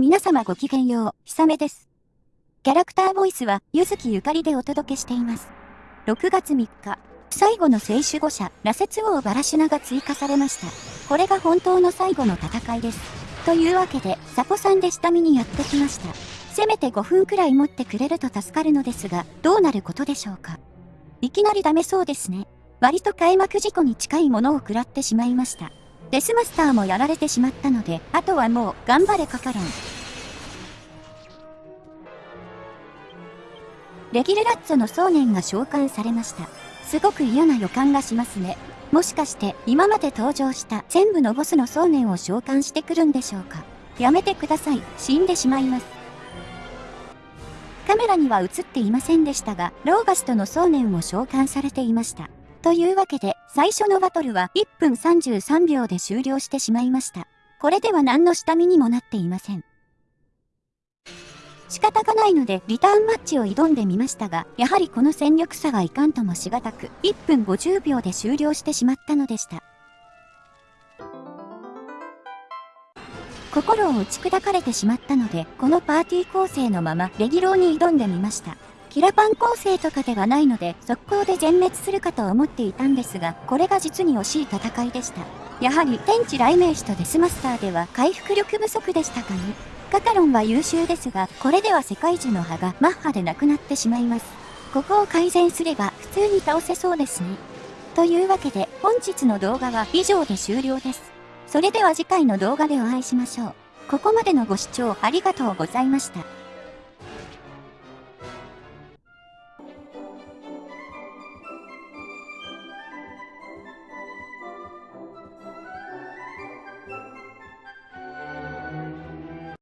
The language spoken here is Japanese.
皆様ごきげんよう、ひさめです。キャラクターボイスは、ゆずきゆかりでお届けしています。6月3日、最後の聖守護者、羅刹王バラシュナが追加されました。これが本当の最後の戦いです。というわけで、サポさんで下見にやってきました。せめて5分くらい持ってくれると助かるのですが、どうなることでしょうか。いきなりダメそうですね。割と開幕事故に近いものを食らってしまいました。デスマスターもやられてしまったので、あとはもう、頑張れカカロン。レギルラッツォの想念が召喚されました。すごく嫌な予感がしますね。もしかして今まで登場した全部のボスの想念を召喚してくるんでしょうかやめてください。死んでしまいます。カメラには映っていませんでしたが、ローガストの想念を召喚されていました。というわけで、最初のバトルは1分33秒で終了してしまいました。これでは何の下見にもなっていません。仕方がないのでリターンマッチを挑んでみましたが、やはりこの戦力差がいかんともしがたく、1分50秒で終了してしまったのでした。心を打ち砕かれてしまったので、このパーティー構成のままレギローに挑んでみました。キラパン構成とかではないので、速攻で全滅するかと思っていたんですが、これが実に惜しい戦いでした。やはり天地雷鳴士とデスマスターでは回復力不足でしたかね。カタロンは優秀ですが、これでは世界樹の葉がマッハでなくなってしまいます。ここを改善すれば普通に倒せそうですね。というわけで本日の動画は以上で終了です。それでは次回の動画でお会いしましょう。ここまでのご視聴ありがとうございました。